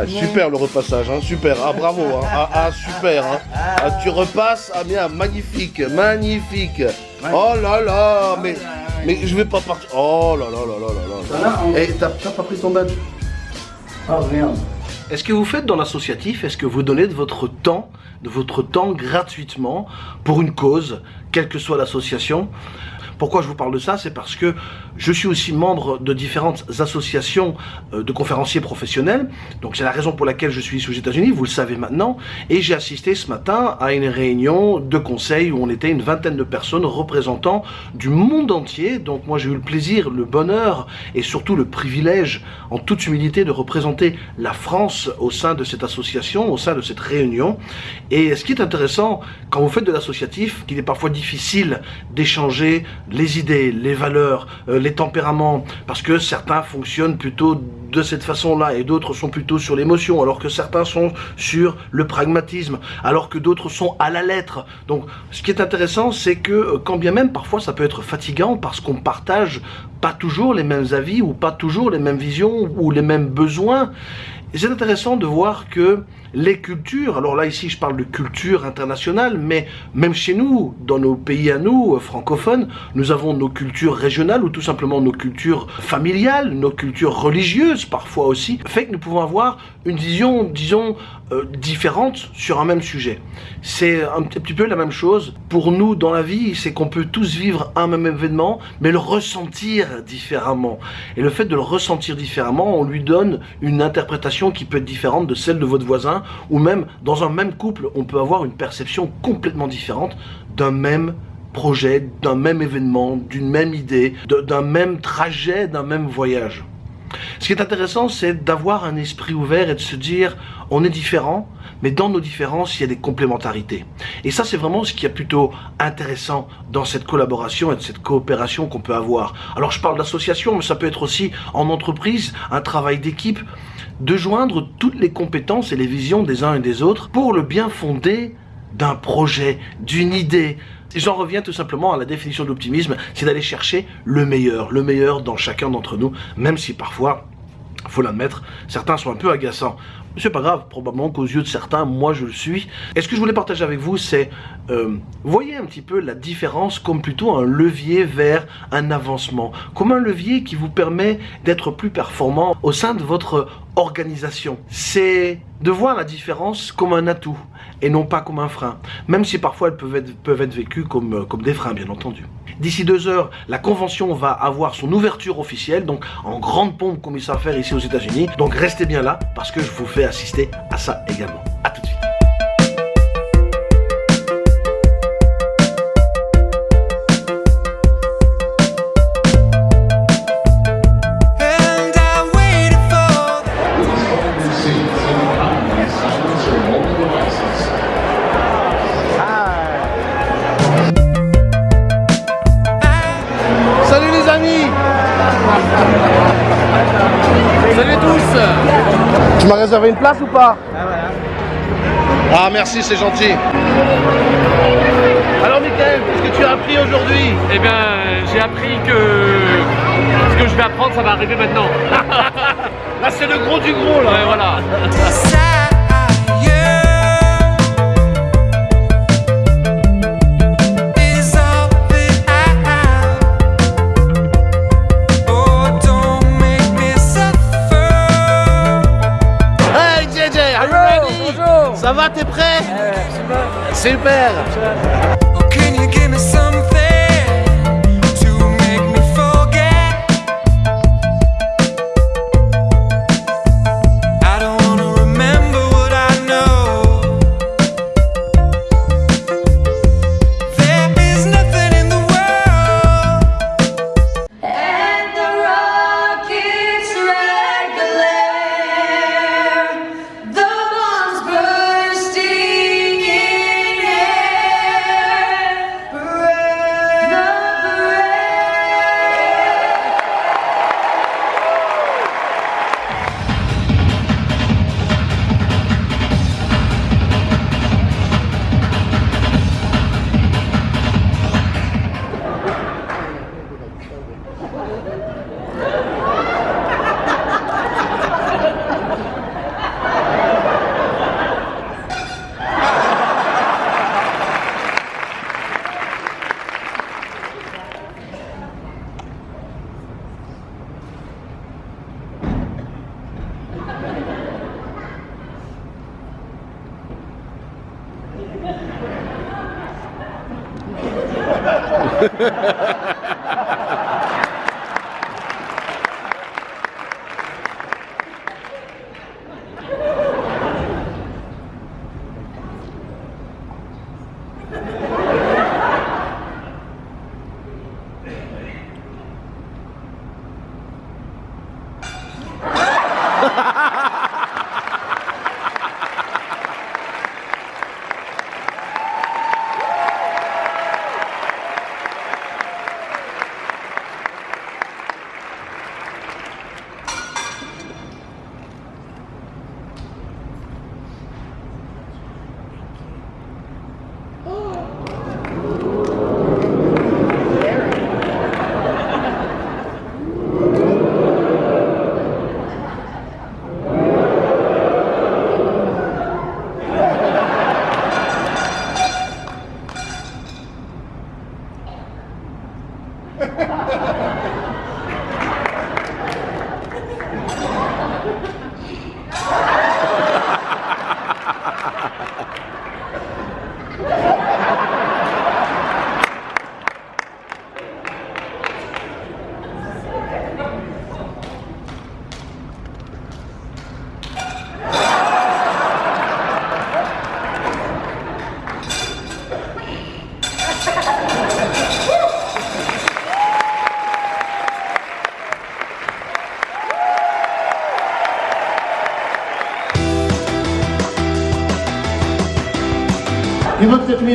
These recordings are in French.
Ouais, super le repassage, hein, super. Ah bravo, hein. ah, ah, super. Hein. Ah, tu repasses, ah bien, magnifique, magnifique. Oh là là, mais, mais je vais pas partir. Oh là là là là là là. Eh, t'as t'as pas pris ton badge? Oh merde. Est-ce que vous faites dans l'associatif, est-ce que vous donnez de votre temps, de votre temps gratuitement pour une cause, quelle que soit l'association? Pourquoi je vous parle de ça? C'est parce que je suis aussi membre de différentes associations euh, de conférenciers professionnels. Donc c'est la raison pour laquelle je suis ici aux États-Unis, vous le savez maintenant. Et j'ai assisté ce matin à une réunion de conseil où on était une vingtaine de personnes représentant du monde entier. Donc moi j'ai eu le plaisir, le bonheur et surtout le privilège en toute humilité de représenter la France au sein de cette association, au sein de cette réunion. Et ce qui est intéressant quand vous faites de l'associatif, qu'il est parfois difficile d'échanger les idées, les valeurs, euh, les tempéraments, parce que certains fonctionnent plutôt de cette façon-là et d'autres sont plutôt sur l'émotion, alors que certains sont sur le pragmatisme, alors que d'autres sont à la lettre. Donc ce qui est intéressant, c'est que euh, quand bien même parfois ça peut être fatigant parce qu'on partage pas toujours les mêmes avis ou pas toujours les mêmes visions ou les mêmes besoins, c'est intéressant de voir que les cultures, alors là ici je parle de culture internationale, mais même chez nous, dans nos pays à nous, euh, francophones, nous avons nos cultures régionales ou tout simplement nos cultures familiales, nos cultures religieuses parfois aussi, fait que nous pouvons avoir une vision, disons, euh, différente sur un même sujet. C'est un petit peu la même chose pour nous dans la vie, c'est qu'on peut tous vivre un même événement, mais le ressentir différemment. Et le fait de le ressentir différemment, on lui donne une interprétation qui peut être différente de celle de votre voisin ou même dans un même couple, on peut avoir une perception complètement différente d'un même projet, d'un même événement, d'une même idée, d'un même trajet, d'un même voyage. Ce qui est intéressant, c'est d'avoir un esprit ouvert et de se dire, on est différent, mais dans nos différences, il y a des complémentarités. Et ça, c'est vraiment ce qui est plutôt intéressant dans cette collaboration et de cette coopération qu'on peut avoir. Alors, je parle d'association, mais ça peut être aussi en entreprise, un travail d'équipe de joindre toutes les compétences et les visions des uns et des autres pour le bien fondé d'un projet, d'une idée. J'en reviens tout simplement à la définition de l'optimisme, c'est d'aller chercher le meilleur, le meilleur dans chacun d'entre nous, même si parfois, faut l'admettre, certains sont un peu agaçants. C'est pas grave, probablement qu'aux yeux de certains, moi je le suis. Et ce que je voulais partager avec vous, c'est, euh, voyez un petit peu la différence comme plutôt un levier vers un avancement, comme un levier qui vous permet d'être plus performant au sein de votre organisation. C'est de voir la différence comme un atout et non pas comme un frein, même si parfois elles peuvent être, peuvent être vécues comme, euh, comme des freins, bien entendu. D'ici deux heures, la convention va avoir son ouverture officielle, donc en grande pompe comme il s'est faire ici aux États-Unis. Donc restez bien là parce que je vous fais assister à ça également. A tout de suite. Salut tous Tu m'as réservé une place ou pas Ah merci, c'est gentil. Alors Michael, qu'est-ce que tu as appris aujourd'hui? Eh bien, j'ai appris que ce que je vais apprendre, ça va arriver maintenant. Là c'est le gros du gros là Ouais, voilà. Super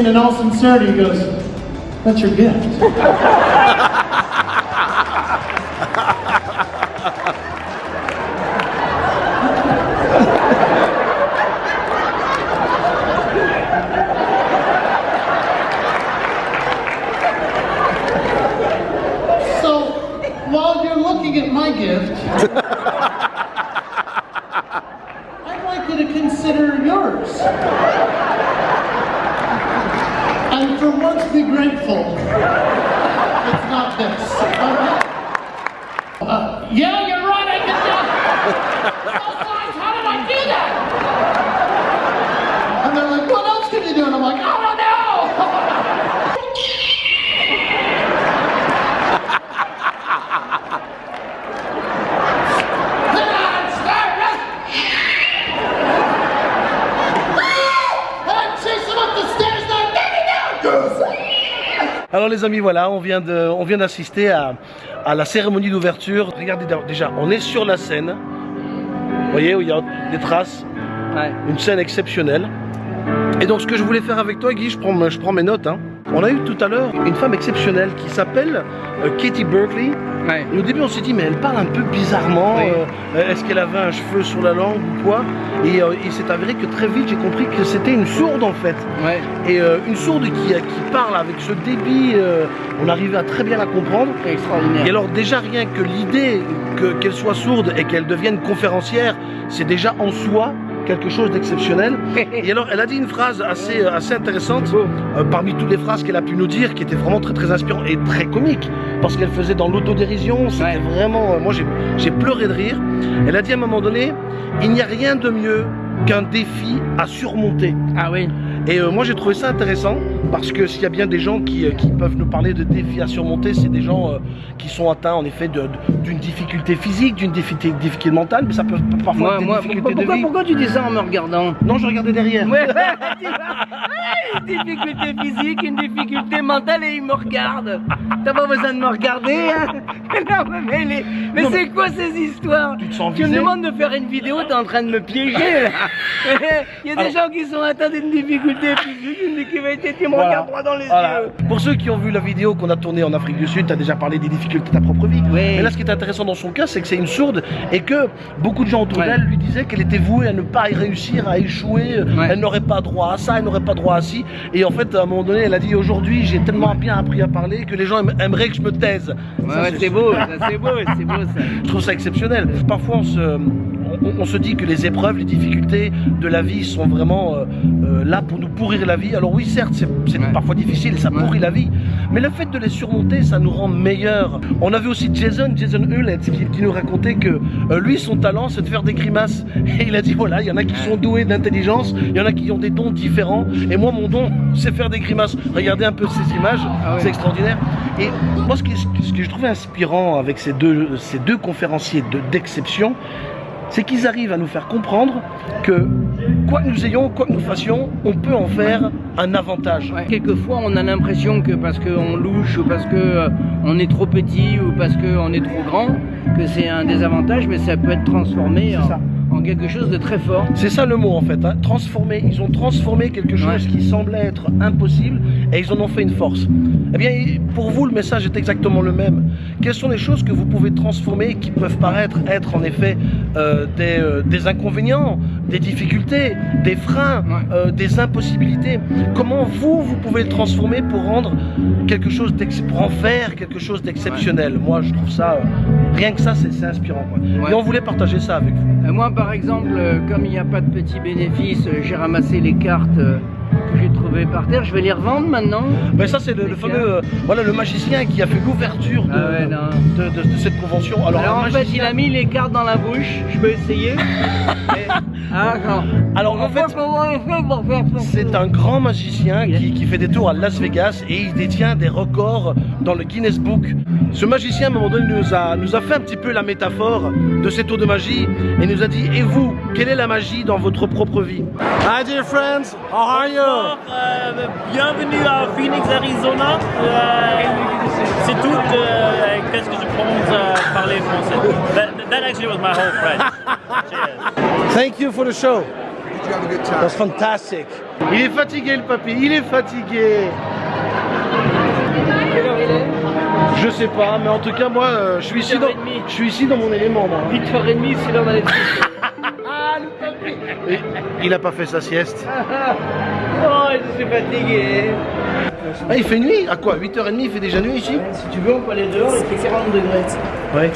in all sincerity, he goes, That's your gift. For once be grateful. It's not this. Uh, yeah, you're right, I can Sometimes, how did I do that? And they're like, what else can you do? And I'm like, I don't know. Alors les amis, voilà, on vient de, on vient d'assister à, à la cérémonie d'ouverture. Regardez déjà, on est sur la scène. Vous voyez où il y a des traces. Une scène exceptionnelle. Et donc ce que je voulais faire avec toi, Guy, je prends, je prends mes notes. hein. On a eu tout à l'heure une femme exceptionnelle qui s'appelle euh, Katie Berkeley. Ouais. Au début, on s'est dit, mais elle parle un peu bizarrement. Oui. euh, Est-ce qu'elle avait un cheveu sur la langue ou quoi? Et euh, il s'est avéré que très vite, j'ai compris que c'était une sourde en fait. Ouais. Et euh, une sourde qui, qui parle avec ce débit, on arrivait à très bien la comprendre. Extraordinaire. Et alors déjà rien que l'idée que- qu'elle soit sourde et qu'elle devienne conférencière, c'est déjà en soi quelque chose d'exceptionnel. Et alors elle a dit une phrase assez, euh, assez intéressante euh, parmi toutes les phrases qu'elle a pu nous dire, qui était vraiment très très inspirant et très comique, parce qu'elle faisait dans l'autodérision, c'était Ouais. vraiment, euh, moi j'ai pleuré de rire. Elle a dit à un moment donné, il n'y a rien de mieux qu'un défi à surmonter. Ah oui. Et euh, moi j'ai trouvé ça intéressant parce que s'il y a bien des gens qui, euh, qui peuvent nous parler de défis à surmonter, c'est des gens euh, qui sont atteints en effet d'une difficulté physique, d'une difficulté, mentale, mais ça peut parfois être des moi, difficultés pourquoi, de vie. pourquoi tu dis ça en me regardant? Non, je regardais derrière. Ouais, difficulté physique, une difficulté mentale et il me regarde. T'as pas besoin de me regarder, hein Non, mais, les- c'est quoi ces histoires? Tu te sens Tu me demandes de faire une vidéo, t'es en train de me piéger. Il y a des Alors- gens qui sont atteints d'une difficulté physique, une difficulté qui me Voilà. regarde droit dans les Voilà. yeux. Pour ceux qui ont vu la vidéo qu'on a tournée en Afrique du Sud, tu as déjà parlé des difficultés de ta propre vie. Oui. Mais là, ce qui est intéressant dans son cas, c'est que c'est une sourde et que beaucoup de gens autour Ouais. d'elle lui disaient qu'elle était vouée à ne pas y réussir, à échouer. Ouais. Elle n'aurait pas droit à ça, elle n'aurait pas droit à ci. Et en fait, à un moment donné, elle a dit aujourd'hui, j'ai tellement bien appris à parler que les gens aim- aimeraient que je me taise. Ouais, Ça, ouais, c'est beau, c'est beau, c'est beau ça. Je trouve ça exceptionnel. Parfois, on se, on, on se dit que les épreuves, les difficultés de la vie sont vraiment euh, euh, là pour nous pourrir la vie. Alors oui, certes, c'est parfois difficile ça pourrit la vie. Mais le fait de les surmonter, ça nous rend meilleurs. On avait aussi Jason, Jason Hewlett, qui, qui nous racontait que euh, lui, son talent, c'est de faire des grimaces. Et il a dit voilà, il y en a qui sont doués d'intelligence, il y en a qui ont des dons différents. Et moi, mon don, c'est faire des grimaces. Regardez un peu ces images, Ah ouais. c'est extraordinaire. Et moi, ce que, ce que je trouvais inspirant avec ces deux, ces deux conférenciers de- d'exception, c'est qu'ils arrivent à nous faire comprendre que quoi que nous ayons, quoi que nous fassions, on peut en faire un avantage. Ouais. Quelquefois, on a l'impression que parce qu'on louche ou parce que euh, on est trop petit ou parce qu'on est trop grand, que c'est un désavantage, mais ça peut être transformé C'est ça. En, quelque chose de très fort. C'est ça le mot en fait, hein. transformer. Ils ont transformé quelque chose Ouais. qui semblait être impossible et ils en ont fait une force. Eh bien, pour vous, le message est exactement le même. Quelles sont les choses que vous pouvez transformer et qui peuvent paraître être en effet euh, des, euh, des inconvénients, des difficultés, des freins, Ouais. euh, des impossibilités? Comment vous, vous pouvez le transformer pour rendre quelque chose, pour en faire quelque chose d'exceptionnel? Moi, je trouve ça, rien que ça, c'est inspirant. quoi. Ouais. Et on voulait partager ça avec vous. Euh, moi, par exemple, euh, comme il n'y a pas de petits bénéfices, euh, j'ai ramassé les cartes que j'ai trouvées par terre. Je vais les revendre maintenant. Ben ça c'est le, le fameux euh, voilà le magicien qui a fait l'ouverture de, Ah ouais, de, de- de cette convention. Alors, en fait, il a mis les cartes dans la bouche. Je peux essayer. Ah, non. Alors en fait c'est un grand magicien qui, qui fait des tours à Las Vegas et il détient des records dans le Guinness Book. Ce magicien à un moment donné nous a, nous a fait un petit peu la métaphore de ces tours de magie et nous a dit et vous quelle est la magie dans votre propre vie? Hi dear friends, how are you? Bonjour, euh, bienvenue à Phoenix, Arizona. Euh, c'est tout. euh, Qu'est-ce que je pense euh, parler français? That, that actually was my whole French. Cheers. Thank you for the show. That's fantastic. Il est fatigué le papy, il est fatigué. Quelle heure il est Je sais pas, mais en tout cas moi euh, je suis ici dans, 8h30. je suis ici dans mon élément moi. 8h30, c'est l'heure d'aller se coucher. Et il a pas fait sa sieste. Oh, je suis fatigué. Ah, il fait nuit À quoi? 8h30 il fait déjà nuit ici? Si tu veux, on peut aller dehors, il fait 40 degrés. Ouais.